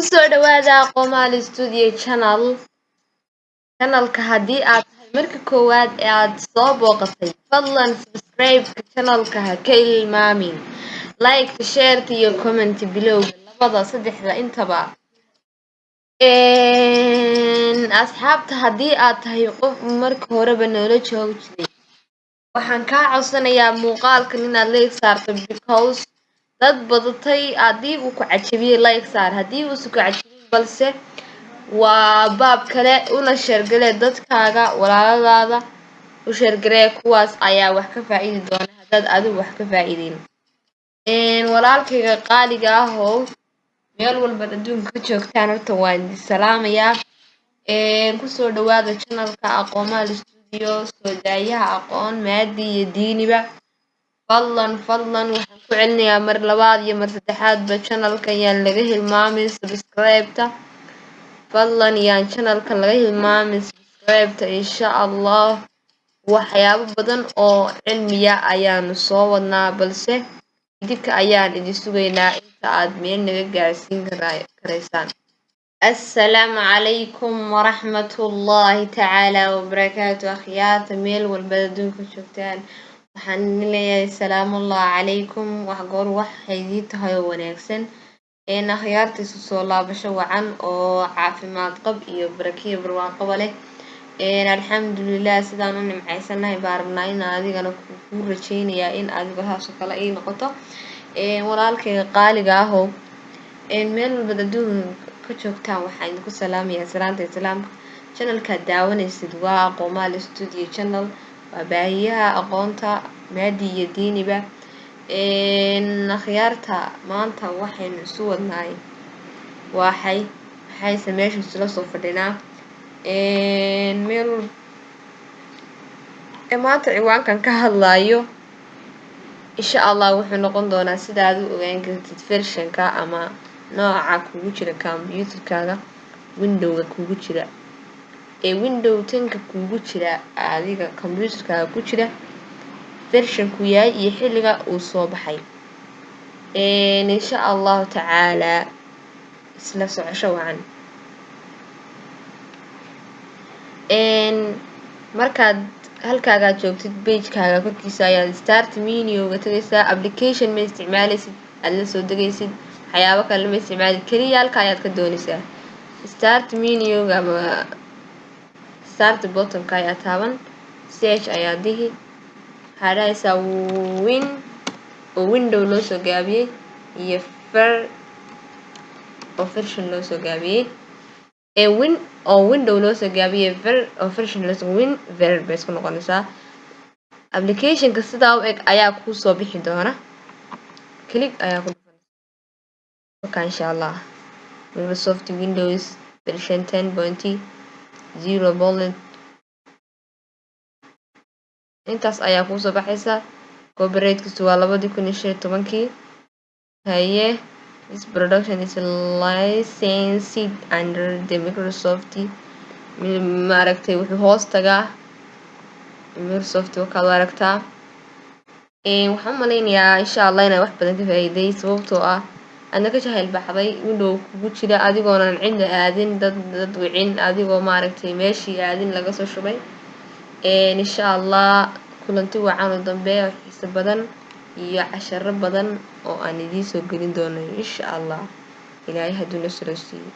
ku soo dhawaada qomaal studio channel. Channelka haddii aad tahay marka koowaad ee aad soo booqatay fadlan subscribe-ka channelka ha ka ilmaamin. Like shareta iyo comment bilowga labada saddexda intaba. Asxaabta haddii aad tahay qof marka horeba noola joogi jiray waxaan kaa codsanayaa inaad like dad badatay haddii uu ku cajabiyey like saar haddii uusan ku cajabin balse waa baab kale una sheergalee dadkaaga walaaladaada u sheergaree kuwaas ayaa wax ka faa'iidi doona. Haddaad adigu wax ka faa'iideyn walaalkayga qaaliga ah oo meel walbaad adduunka ka joogtaan horta waan idin salaamayaa. Kusoo dhawaada channelka aqoomaal studio soo daayaha aqoon maadi iyo diiniba fadlan fadlan waxaan ku celinayaa mar labaad iyo mar saddexaadba channelkan yaan laga hilmaamin subscribe-ta. Fadlan yaan channelkan laga hilmaamin subscribe-ta insha allah waxyaabo badan oo cilmiya ayaanu soo wadnaa balse idinka ayaan idin sugaynaa. Inta aad meel naga gaarsiin karaysaan. Assalaamu calaykum waraxmatullaahi tacaala wabarakaatu akhyaarta meel walbaad adduunka joogtaan waxaan idin leeyahay salaamullahi calaykum. Wax goor waxay idii tahay oo wanaagsan. Akhyaarta isu soo laabasho wacan oo caafimaad qab iyo barakiyo barwaaqaba leh. Alxamdulilah sidaan u nimcaysanahay baa rabnaa in adigana kuu rajeynayaa in adiga haasoo kale ay noqoto. Walaalkayga qaaliga ahoo meel walbaad adduunka ka joogtaan waxaan idinku salaamayaa salaanta islaamka channelkaad daawanaysid waa aqoomaal studio channel waa baahiyaha aqoonta maadi iyo diiniba akhyaarta maanta waxaynu isu wadnaay waxay maxayse meesha isula soo fadhinaa meel maanta ciwaankan ka hadlayo insha allah wuxuu noqon doonaa sidaad u ogaan kartid vershanka ama nooca kugu jira combyuutarkaaga windowga kugu jira ee window tanka kugu jira adiga combyuutarkaaga ku jira vershanku yahay iyo xilliga uu soo baxay. Insha allahu tacaalaa isla socosho wacan. Markaad halkaagaad joogtid bagekaaga korkiisa ayaad start minioga tagaysaa application ma isticmaalaysid aad la soo degaysid waxyaabo kale ma isticmaalid keliya halka ayaad ka doonaysaa. Start minioga ama start bottomka ayaa taaban ch ayaa dihi waxaa win oo window loo soo gaabiyey iyo ver oo version loo soo gaabiyey ee win oo window loo soo gaabiyey ver oo version loo soo win ver bay isku noqonaysaa applicationka sidaa u eg ayaa kuu soo bixi doona click ayaa ku marka insha allah microsoft windows version ten pointy zero bullet intaas ayaa kuusoo baxaysa. Copyright-kiisu waa labadii kun iyo shan iyo tobankii. Haye this production is licensed under the microsoft maaragtay wuxuu hoos tagaa. Microsoft wakaad u aragtaa waxaan u malaynayaa insha allah inaan wax badan ka faa'iiday sababtoo ah aadna ka jahayl baxday window kugu jira adigoonan cidna aadin dad dad wicin adigoo maaragtay meeshii aadin laga soo shubay. Insha allah kulanti wacan oo dambe oo xiise badan iyo casharo badan oo aan idiin soo gelin doono insha allah ilaahay hadduu na suro siiyo